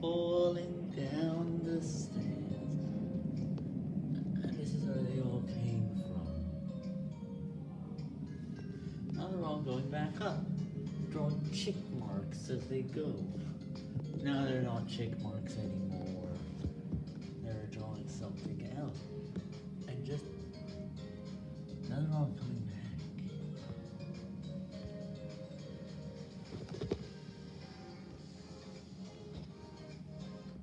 falling down the stairs. And this is where they all came from. Now they're all going back up, drawing chick marks as they go. Now they're not chick marks anymore. They're drawing something else. And just now they're all.